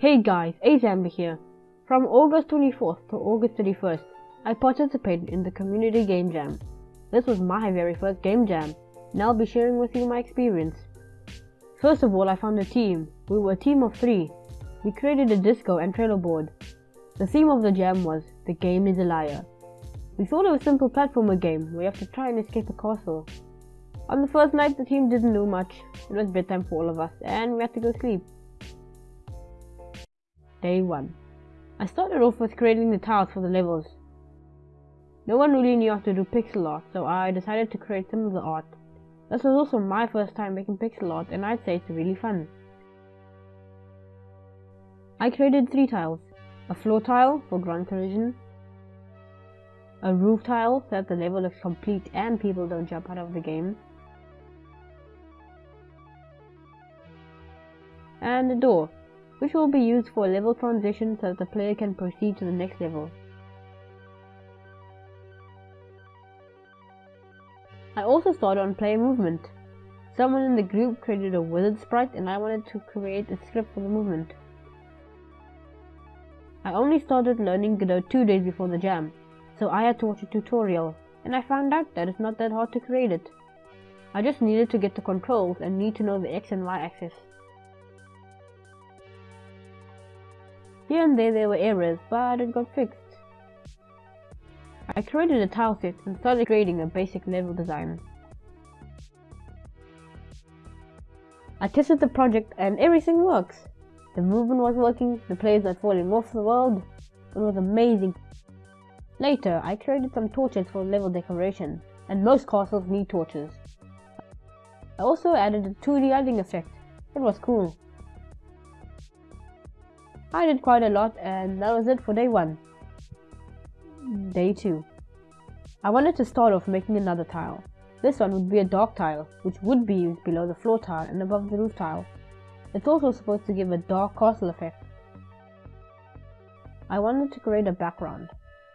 Hey guys, Azamber here. From August 24th to August 31st, I participated in the Community Game Jam. This was my very first game jam, and I'll be sharing with you my experience. First of all, I found a team. We were a team of three. We created a Discord and Trello board. The theme of the jam was The Game is a Liar. We thought of a simple platformer game where you have to try and escape a castle. On the first night, the team didn't do much. It was bedtime for all of us, and we had to go sleep. Day 1. I started off with creating the tiles for the levels. No one really knew how to do pixel art, so I decided to create some of the art. This was also my first time making pixel art, and I'd say it's really fun. I created three tiles. A floor tile for ground collision, a roof tile so that the level looks complete and people don't jump out of the game, and a door which will be used for level transition so that the player can proceed to the next level. I also started on player movement. Someone in the group created a wizard sprite and I wanted to create a script for the movement. I only started learning Godot two days before the jam, so I had to watch a tutorial, and I found out that it's not that hard to create it. I just needed to get the controls and need to know the X and Y axis. Here and there there were errors, but it got fixed. I created a tile set and started creating a basic level design. I tested the project and everything works. The movement was working, the players not falling off the world. It was amazing. Later, I created some torches for level decoration, and most castles need torches. I also added a 2D lighting effect. It was cool. I did quite a lot and that was it for day 1. Day 2. I wanted to start off making another tile. This one would be a dark tile, which would be used below the floor tile and above the roof tile. It's also supposed to give a dark castle effect. I wanted to create a background.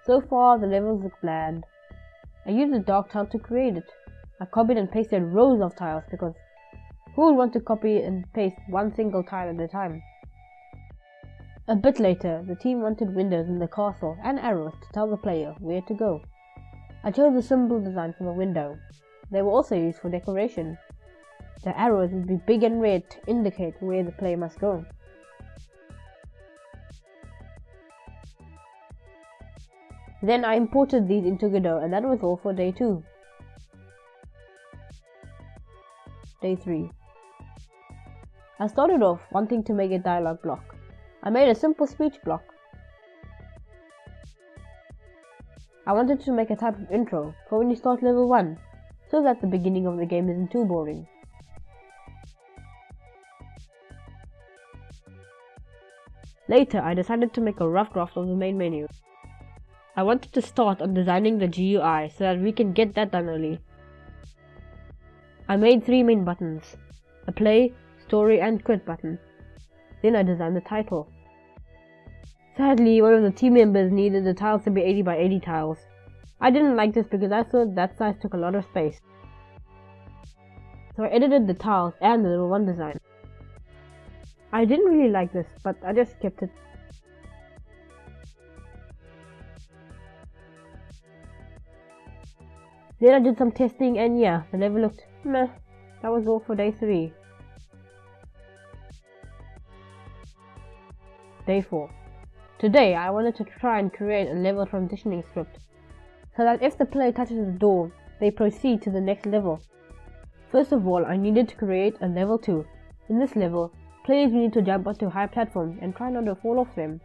So far the levels look bland. I used a dark tile to create it. I copied and pasted rows of tiles because who would want to copy and paste one single tile at a time? A bit later, the team wanted windows in the castle and arrows to tell the player where to go. I chose a simple design for the window. They were also used for decoration. The arrows would be big and red to indicate where the player must go. Then I imported these into Godot and that was all for day 2. Day 3. I started off wanting to make a dialogue block. I made a simple speech block. I wanted to make a type of intro for when you start level 1, so that the beginning of the game isn't too boring. Later, I decided to make a rough draft of the main menu. I wanted to start on designing the GUI so that we can get that done early. I made three main buttons, a play, story and quit button. Then I designed the title. Sadly, one of the team members needed the tiles to be 80 by 80 tiles. I didn't like this because I thought that size took a lot of space. So I edited the tiles and the little 1 design. I didn't really like this, but I just kept it. Then I did some testing and yeah, the level looked meh. That was all for day 3. Day 4. Today I wanted to try and create a level transitioning script, so that if the player touches the door, they proceed to the next level. First of all, I needed to create a level 2. In this level, players need to jump onto high platforms and try not to fall off them.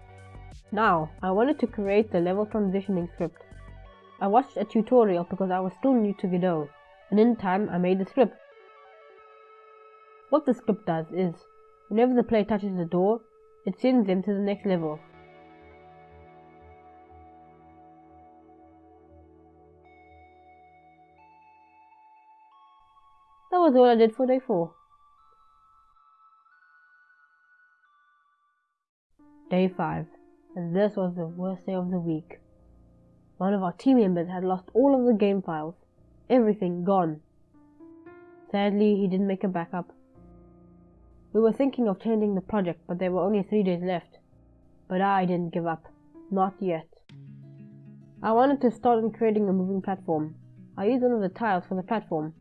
Now, I wanted to create the level transitioning script. I watched a tutorial because I was still new to Godot, and in time I made the script. What the script does is, whenever the player touches the door, it sends them to the next level. Was all I did for day 4. Day 5, and this was the worst day of the week. One of our team members had lost all of the game files, everything gone. Sadly, he didn't make a backup. We were thinking of changing the project, but there were only three days left. But I didn't give up. Not yet. I wanted to start on creating a moving platform. I used one of the tiles for the platform.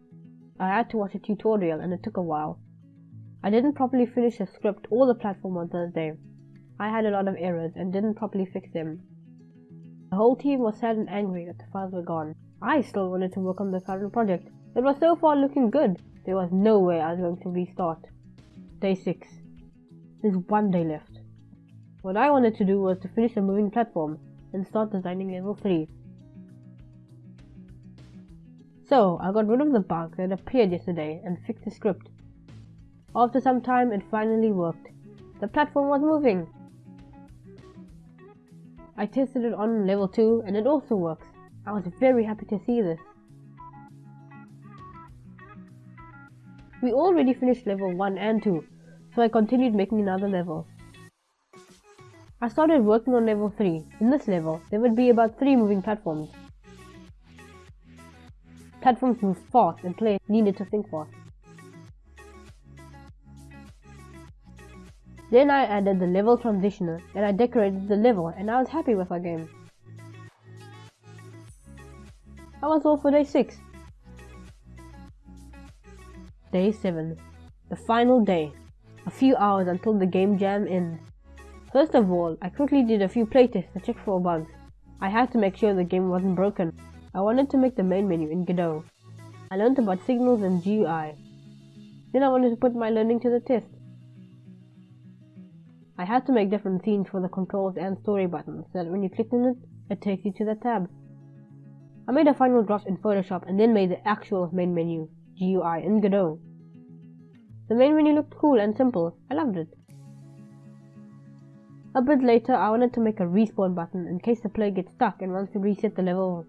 I had to watch a tutorial and it took a while. I didn't properly finish the script or the platform on Thursday. I had a lot of errors and didn't properly fix them. The whole team was sad and angry that the files were gone. I still wanted to work on the current project. It was so far looking good. There was no way I was going to restart. Day 6. There's one day left. What I wanted to do was to finish the moving platform and start designing level 3. So, I got rid of the bug that appeared yesterday and fixed the script. After some time, it finally worked. The platform was moving. I tested it on level 2 and it also works. I was very happy to see this. We already finished level 1 and 2, so I continued making another level. I started working on level 3. In this level, there would be about 3 moving platforms. Platforms move fast and players needed to think fast. Then I added the level transitioner and I decorated the level and I was happy with our game. That was all for day 6. Day 7. The final day. A few hours until the game jam ends. First of all, I quickly did a few playtests to check for bugs. I had to make sure the game wasn't broken. I wanted to make the main menu in Godot. I learned about signals and GUI. Then I wanted to put my learning to the test. I had to make different scenes for the controls and story buttons so that when you click on it, it takes you to the tab. I made a final draft in Photoshop and then made the actual main menu, GUI, in Godot. The main menu looked cool and simple. I loved it. A bit later, I wanted to make a respawn button in case the player gets stuck and wants to reset the level.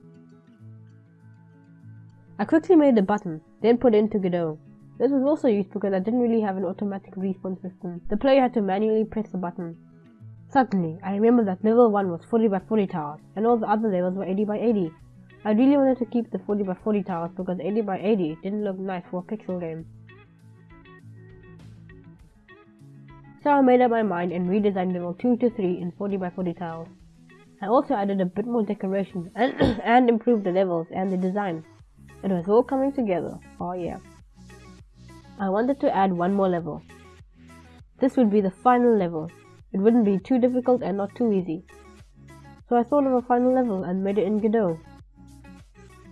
I quickly made the button, then put it into Godot. This was also used because I didn't really have an automatic respawn system. The player had to manually press the button. Suddenly, I remembered that level 1 was 40 by 40 towers, and all the other levels were 80 by 80. I really wanted to keep the 40 by 40 towers because 80 by 80 didn't look nice for a pixel game. So I made up my mind and redesigned level 2 to 3 in 40 by 40 tiles. I also added a bit more decoration and, and improved the levels and the design. It was all coming together, oh yeah. I wanted to add one more level. This would be the final level. It wouldn't be too difficult and not too easy. So I thought of a final level and made it in Godot.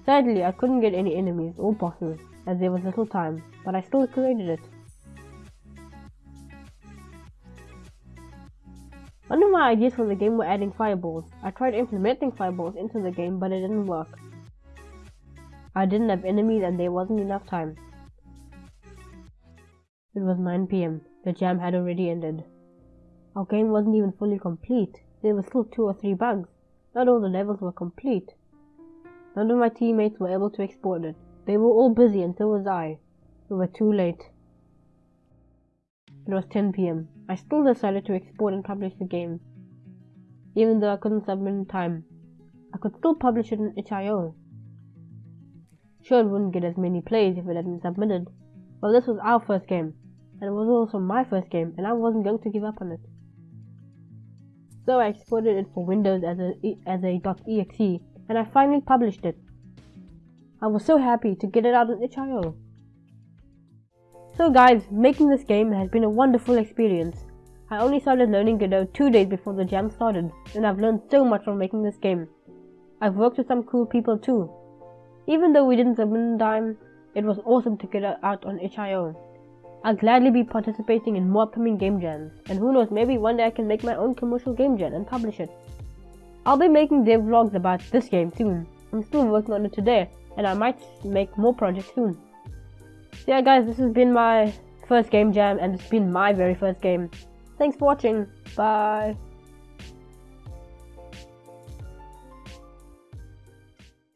Sadly, I couldn't get any enemies or bosses as there was little time, but I still created it. One of my ideas for the game were adding fireballs. I tried implementing fireballs into the game, but it didn't work. I didn't have enemies and there wasn't enough time. It was 9 pm. The jam had already ended. Our game wasn't even fully complete. There were still two or three bugs. Not all the levels were complete. None of my teammates were able to export it. They were all busy and so was I. We were too late. It was 10 pm. I still decided to export and publish the game. Even though I couldn't submit in time. I could still publish it in itch.io. Sure, it wouldn't get as many plays if it had been submitted, but this was our first game, and it was also my first game, and I wasn't going to give up on it. So I exported it for Windows as a as a .exe, and I finally published it. I was so happy to get it out on itch.io. So guys, making this game has been a wonderful experience. I only started learning Godot two days before the jam started, and I've learned so much from making this game. I've worked with some cool people too, even though we didn't submit in time, it was awesome to get out on itch.io. I'll gladly be participating in more upcoming game jams, and who knows, maybe one day I can make my own commercial game jam and publish it. I'll be making dev vlogs about this game soon. I'm still working on it today, and I might make more projects soon. So yeah guys, this has been my first game jam, and it's been my very first game. Thanks for watching, bye!